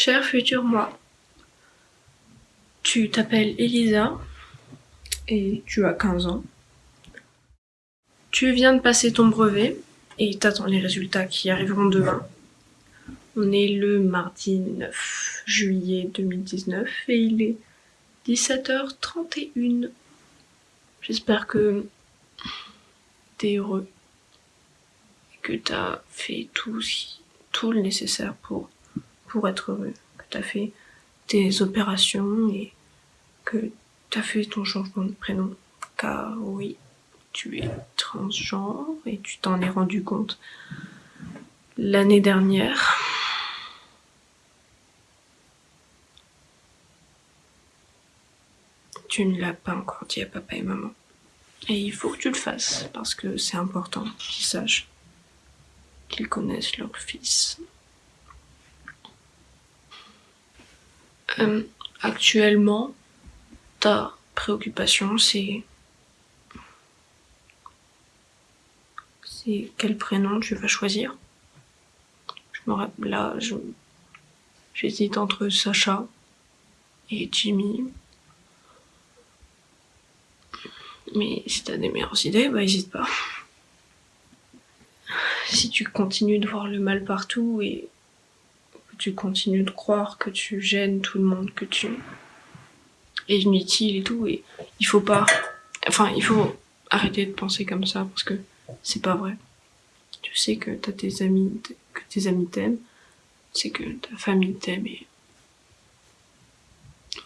Cher futur moi, tu t'appelles Elisa et tu as 15 ans. Tu viens de passer ton brevet et t'attends les résultats qui arriveront demain. On est le mardi 9 juillet 2019 et il est 17h31. J'espère que t'es heureux et que t'as fait tout, tout le nécessaire pour, pour être heureux, que t'as fait tes opérations et que t'as fait ton changement de prénom. Car oui, tu es transgenre et tu t'en es rendu compte l'année dernière. Tu ne l'as pas encore dit à papa et maman. Et il faut que tu le fasses, parce que c'est important qu'ils sachent, qu'ils connaissent leur fils. Euh, actuellement, ta préoccupation, c'est... C'est quel prénom tu vas choisir? Je me rappelle, là, j'hésite entre Sacha et Jimmy. Mais si t'as des meilleures idées, bah hésite pas. Si tu continues de voir le mal partout et tu continues de croire que tu gênes tout le monde, que tu es inutile et tout, et il faut pas... Enfin, il faut arrêter de penser comme ça parce que c'est pas vrai. Tu sais que t'as tes amis, que tes amis t'aiment, tu sais que ta famille t'aime et...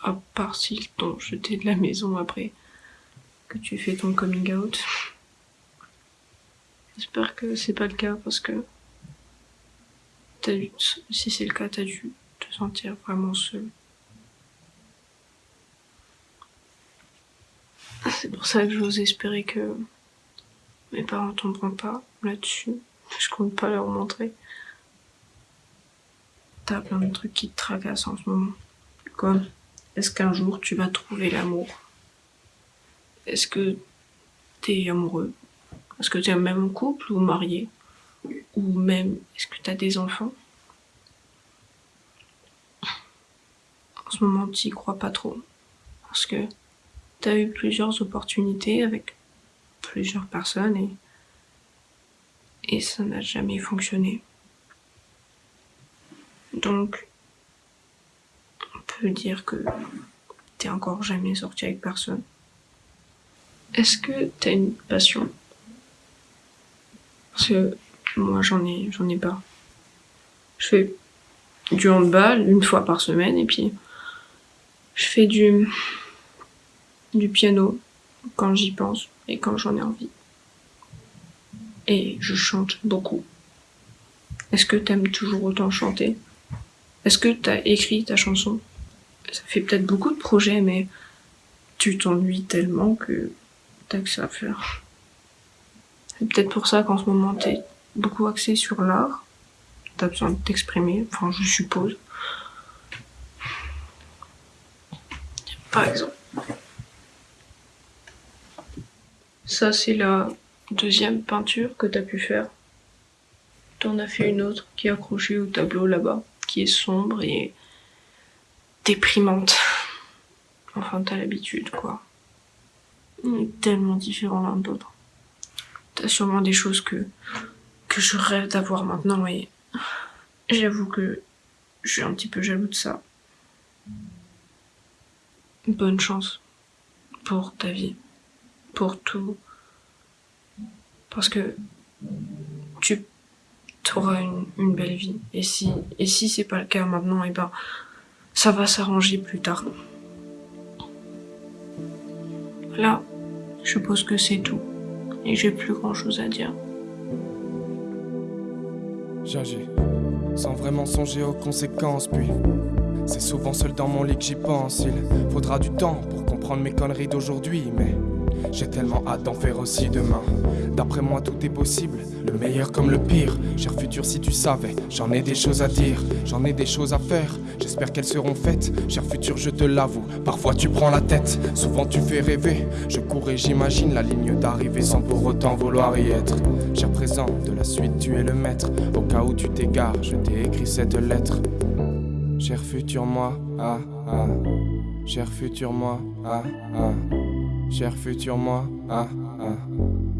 À part s'ils t'ont jeté de la maison après que tu fais ton coming out. J'espère que c'est pas le cas parce que si c'est le cas, t'as dû te sentir vraiment seul. C'est pour ça que j'ose espérer que mes parents tomberont pas là-dessus. Je compte pas leur montrer. T'as plein de trucs qui te tracassent en ce moment. Comme, est-ce qu'un jour tu vas trouver l'amour? Est-ce que t'es amoureux? Est-ce que t'es même en couple ou marié? Ou même, est-ce que t'as des enfants? En ce moment, t'y crois pas trop. Parce que t'as eu plusieurs opportunités avec plusieurs personnes et, et ça n'a jamais fonctionné. Donc, on peut dire que t'es encore jamais sorti avec personne. Est-ce que t'as une passion? Parce que moi j'en ai, j'en ai pas. Je fais du handball une fois par semaine et puis je fais du, du piano quand j'y pense et quand j'en ai envie. Et je chante beaucoup. Est-ce que t'aimes toujours autant chanter? Est-ce que t'as écrit ta chanson? Ça fait peut-être beaucoup de projets mais tu t'ennuies tellement que que ça à faire. C'est peut-être pour ça qu'en ce moment t'es beaucoup axé sur l'art. T'as besoin de t'exprimer, enfin je suppose. Par exemple. Ça c'est la deuxième peinture que t'as pu faire. T'en as fait une autre qui est accrochée au tableau là-bas, qui est sombre et déprimante. Enfin t'as l'habitude quoi. Tellement différents l'un de l'autre. T'as sûrement des choses que, que je rêve d'avoir maintenant et j'avoue que je suis un petit peu jaloux de ça. Bonne chance pour ta vie, pour tout. Parce que tu auras une, une, belle vie. Et si, et si c'est pas le cas maintenant, et eh ben, ça va s'arranger plus tard. Là, je suppose que c'est tout. Et j'ai plus grand chose à dire. J'agis, sans vraiment songer aux conséquences, puis c'est souvent seul dans mon lit que j'y pense. Il faudra du temps pour comprendre mes conneries d'aujourd'hui, mais j'ai tellement hâte d'en faire aussi demain. D'après moi, tout est possible, le meilleur comme le pire. Cher futur, si tu savais, j'en ai des choses à dire, j'en ai des choses à faire. J'espère qu'elles seront faites. Cher futur, je te l'avoue, parfois tu prends la tête, souvent tu fais rêver. Je cours et j'imagine la ligne d'arrivée sans pour autant vouloir y être. Cher présent, de la suite, tu es le maître. Au cas où tu t'égares, je t'ai écrit cette lettre. Cher futur moi, ah ah. Cher futur moi, ah ah. Cher futur moi, ah ah.